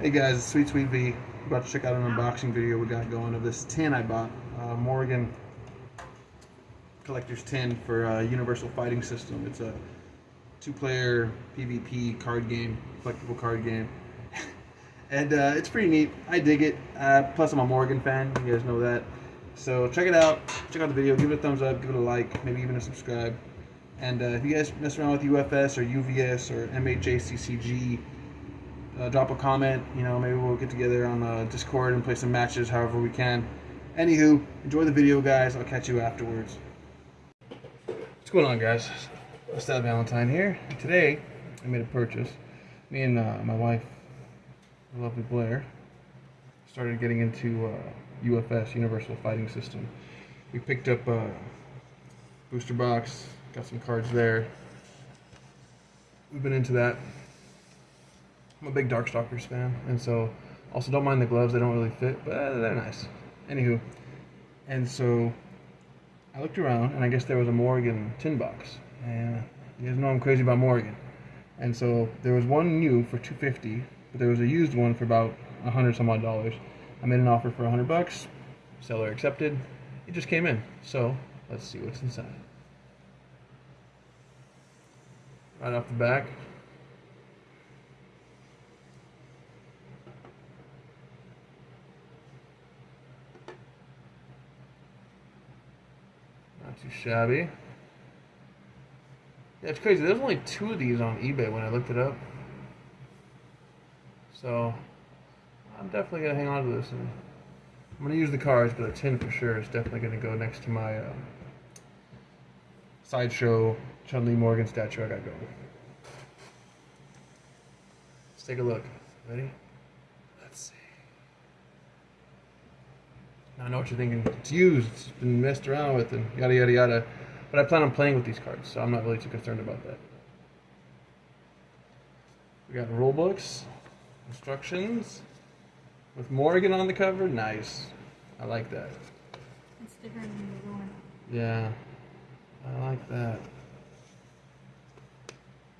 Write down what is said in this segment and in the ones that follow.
Hey guys, it's Sweet Sweet V. About to check out an unboxing video we got going of this tin I bought. Uh, Morrigan Collector's Tin for uh, Universal Fighting System. It's a two-player PvP card game, collectible card game. and uh, it's pretty neat. I dig it. Uh, plus, I'm a Morrigan fan. You guys know that. So check it out. Check out the video. Give it a thumbs up. Give it a like. Maybe even a subscribe. And uh, if you guys mess around with UFS or UVS or MHACCG, uh, drop a comment. You know, maybe we'll get together on uh, Discord and play some matches however we can. Anywho, enjoy the video, guys. I'll catch you afterwards. What's going on, guys? Stab Valentine here. Today, I made a purchase. Me and uh, my wife, lovely Blair, started getting into uh, UFS, Universal Fighting System. We picked up a booster box, got some cards there. We've been into that. I'm a big Darkstalkers fan, and so also don't mind the gloves. They don't really fit, but uh, they're nice. Anywho, and so I looked around, and I guess there was a Morrigan tin box. And you guys know I'm crazy about Morrigan. And so there was one new for 250, but there was a used one for about 100 some odd dollars. I made an offer for 100 bucks. Seller accepted. It just came in. So let's see what's inside. Right off the back. Shabby. Yeah, it's crazy. There's only two of these on eBay when I looked it up. So, I'm definitely going to hang on to this. And I'm going to use the cards, but the tin for sure is definitely going to go next to my uh, sideshow Chun-Li Morrigan statue I got going. Let's take a look. Ready? Let's see. Now I know what you're thinking. It's used. It's been messed around with and yada yada yada. But I plan on playing with these cards, so I'm not really too concerned about that. We got rule books, instructions, with Morrigan on the cover. Nice. I like that. It's different than the one. Yeah, I like that.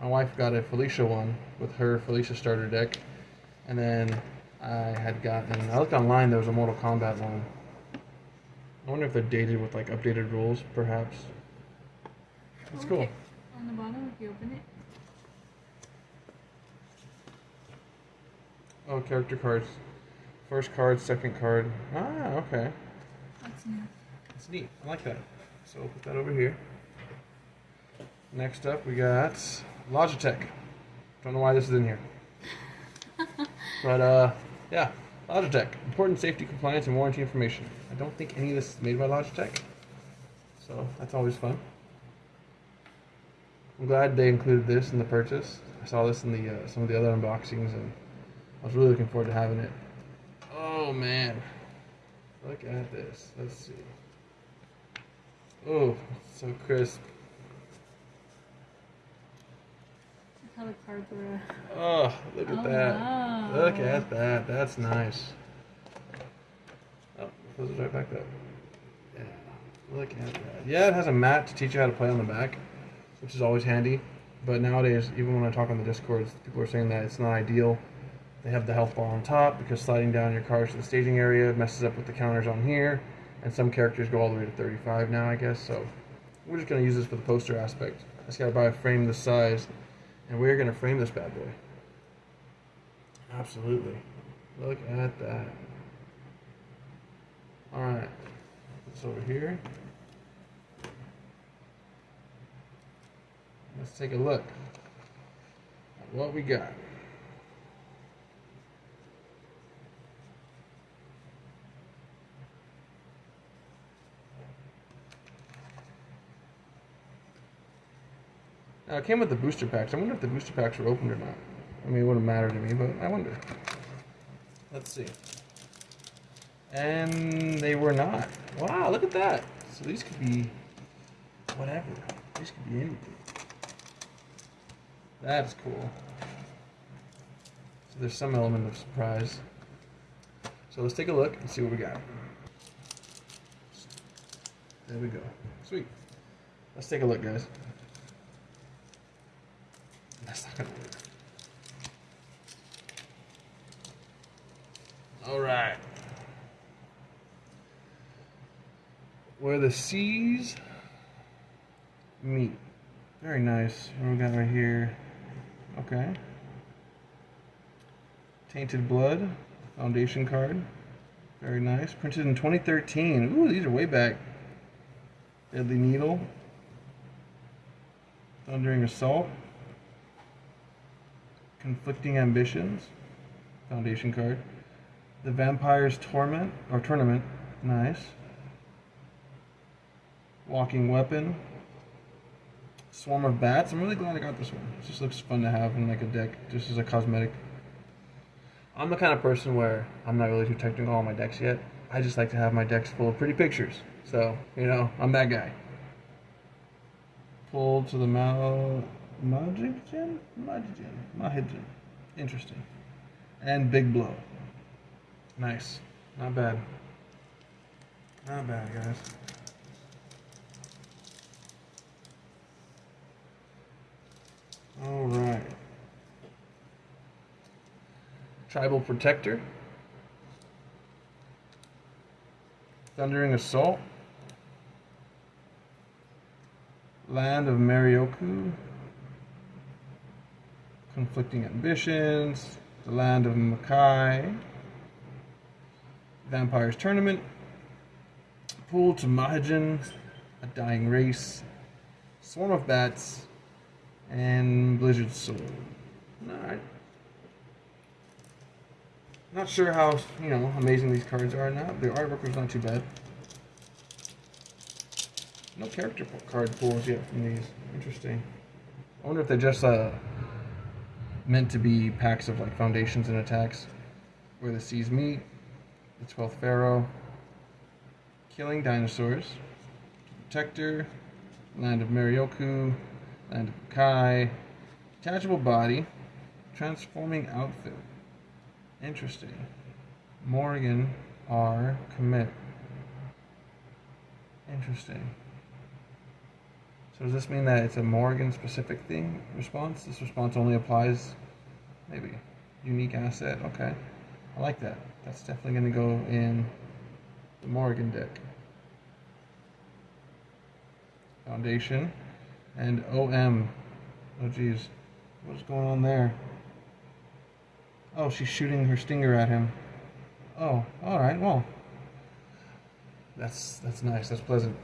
My wife got a Felicia one with her Felicia starter deck, and then I had gotten. I looked online. There was a Mortal Kombat one. I wonder if they're dated with like updated rules, perhaps. That's cool. On the bottom, if you open it, Oh, character cards. First card, second card. Ah, okay. that's new. That's neat. I like that. So we'll put that over here. Next up, we got Logitech. Don't know why this is in here. but, uh, yeah. Logitech. Important safety, compliance, and warranty information. I don't think any of this is made by Logitech. So that's always fun. I'm glad they included this in the purchase. I saw this in the uh, some of the other unboxings, and I was really looking forward to having it. Oh man, look at this. Let's see. Oh, so crisp. Look how the cards were. Oh, look at Oh, that. wow. Look at that. That's nice. Oh, close it right back up. Yeah, look at that. Yeah, it has a mat to teach you how to play on the back, which is always handy. But nowadays, even when I talk on the Discord, people are saying that it's not ideal. They have the health bar on top because sliding down your cars to the staging area messes up with the counters on here. And some characters go all the way to 35 now, I guess. So we're just going to use this for the poster aspect. I just got to buy a frame this size. And we're going to frame this bad boy. Absolutely. Look at that. Alright. This over here. Let's take a look at what we got. It came with the booster packs. I wonder if the booster packs were opened or not. I mean, it wouldn't matter to me, but I wonder. Let's see. And they were not. Wow, look at that. So these could be whatever. These could be anything. That's cool. So there's some element of surprise. So let's take a look and see what we got. There we go. Sweet. Let's take a look, guys. That's not gonna work. All right. Where the seas meet. Very nice. What we got right here? Okay. Tainted Blood, Foundation card. Very nice. Printed in 2013. Ooh, these are way back. Deadly Needle. Thundering Assault. Conflicting Ambitions. Foundation card. The Vampire's Torment or Tournament. Nice. Walking Weapon. Swarm of Bats. I'm really glad I got this one. It just looks fun to have in like a deck, just as a cosmetic. I'm the kind of person where I'm not really too technical on my decks yet. I just like to have my decks full of pretty pictures. So, you know, I'm that guy. Pull to the Mal Majigin? Majigin. Mahijin. Interesting. And Big Blow. Nice. Not bad. Not bad, guys. All right. Tribal Protector. Thundering Assault. Land of Marioku. Conflicting Ambitions. The Land of Makai. Vampire's Tournament. Pool to Mahajin. A Dying Race. Swarm of Bats. And Blizzard Soul. Alright. Not sure how, you know, amazing these cards are now. The artwork was not too bad. No character card pools yet from these. Interesting. I wonder if they're just uh, meant to be packs of like foundations and attacks. Where the seas meet. The 12th Pharaoh. Killing Dinosaurs. Protector. Land of Marioku. Land of Kai. Detachable Body. Transforming Outfit. Interesting. Morgan R. Commit. Interesting. So does this mean that it's a Morrigan specific thing response? This response only applies maybe unique asset. Okay. I like that. That's definitely going to go in the Morrigan deck. Foundation and OM. Oh geez. What's going on there? Oh, she's shooting her stinger at him. Oh, all right. Well, that's that's nice. That's pleasant.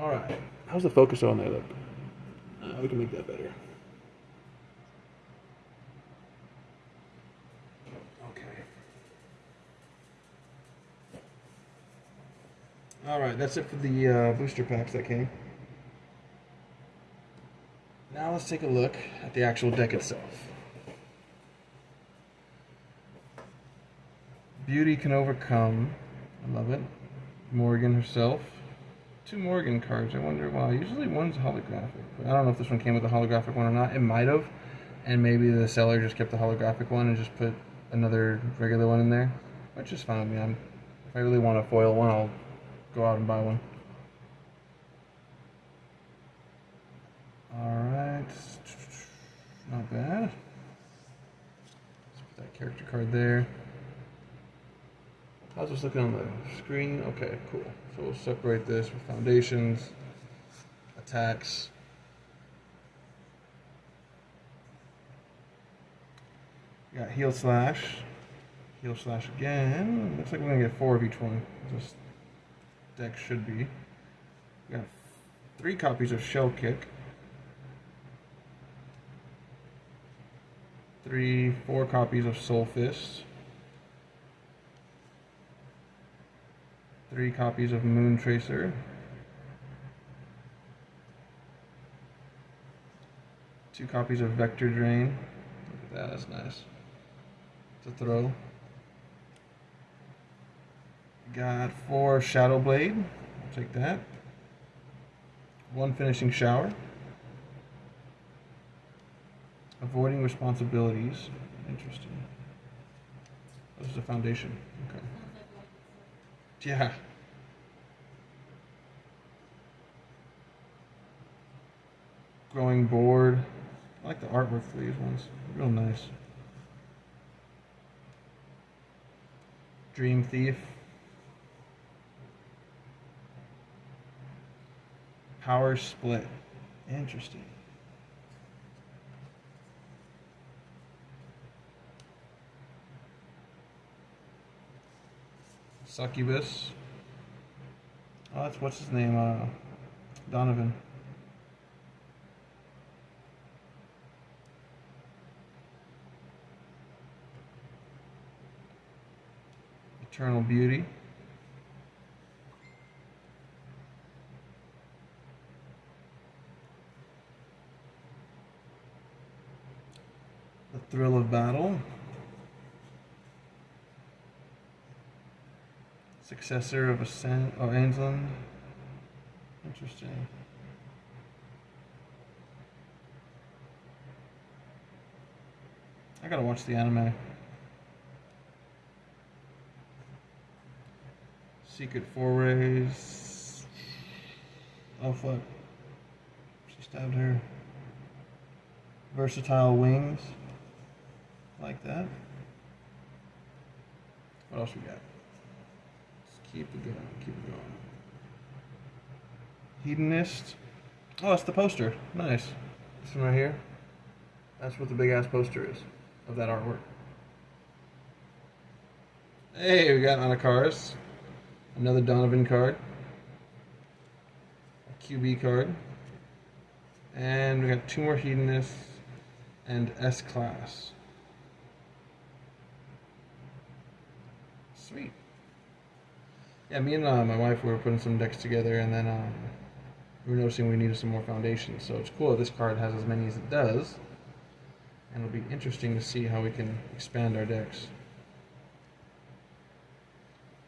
All right. How's the focus on there? Look. Uh, we can make that better. Okay. All right. That's it for the uh, booster packs that came. Now let's take a look at the actual deck itself. Beauty can overcome. I love it. Morrigan herself. Two Morrigan cards. I wonder why. Usually one's holographic. But I don't know if this one came with a holographic one or not. It might have. And maybe the seller just kept the holographic one and just put another regular one in there. Which is fine with me. I'm, if I really want a foil one, I'll go out and buy one. Alright. Not bad. Let's put that character card there. How's just looking on the screen? Okay, cool. So we'll separate this with foundations, attacks. We got heal slash, heal slash again. Looks like we're gonna get four of each one. This deck should be. We got three copies of shell kick. Three, four copies of soul fist. Three copies of Moon Tracer. Two copies of Vector Drain. Look at that, that's nice. To throw. Got four Shadow Blade. I'll take that. One Finishing Shower. Avoiding Responsibilities. Interesting. This is a foundation. Okay. Yeah. Growing board. I like the artwork for these ones. Real nice. Dream Thief. Power Split. Interesting. Succubus. Oh, that's what's his name? Uh, Donovan. Eternal Beauty. The Thrill of Battle. Successor of Ascend or oh, Aensland. Interesting. I gotta watch the anime. Secret Forays. Oh fuck. She stabbed her. Versatile Wings. Like that. What else we got? Let's keep it going. Keep it going. Hedonist. Oh, that's the poster. Nice. This one right here. That's what the big ass poster is of that artwork. Hey, we got Anakaris. Another Donovan card. A QB card. And we got two more Hedonists and S Class. Sweet. Yeah, me and uh, my wife were putting some decks together, and then um, we were noticing we needed some more foundations. So it's cool that this card has as many as it does, and it'll be interesting to see how we can expand our decks.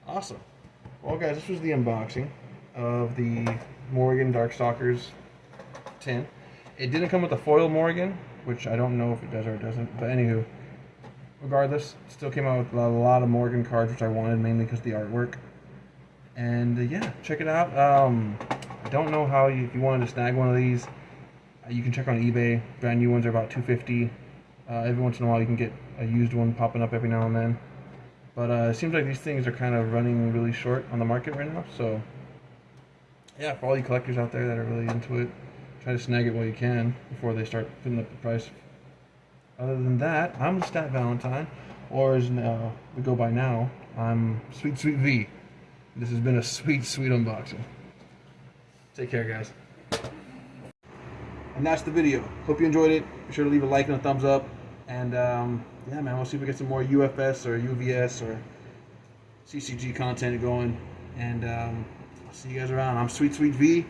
Awesome. Well, guys, this was the unboxing of the Morrigan Darkstalkers tin. It didn't come with a foil Morrigan, which I don't know if it does or it doesn't. But anywho, regardless, still came out with a lot of Morrigan cards, which I wanted mainly because the artwork. And uh, yeah, check it out. Um, I don't know how you, if you wanted to snag one of these, uh, you can check on eBay. Brand new ones are about 250. Uh, every once in a while, you can get a used one popping up every now and then. But uh, it seems like these things are kind of running really short on the market right now. So yeah, for all you collectors out there that are really into it, try to snag it while you can before they start putting up the price. Other than that, I'm the Stat Valentine, or as uh, we go by now, I'm Sweet Sweet V. This has been a sweet, sweet unboxing. Take care, guys. And that's the video. Hope you enjoyed it. Be sure to leave a like and a thumbs up. And um, yeah, man, we'll see if we get some more UFS or UVS or CCG content going. And um, I'll see you guys around. I'm Sweet Sweet V,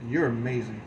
and you're amazing.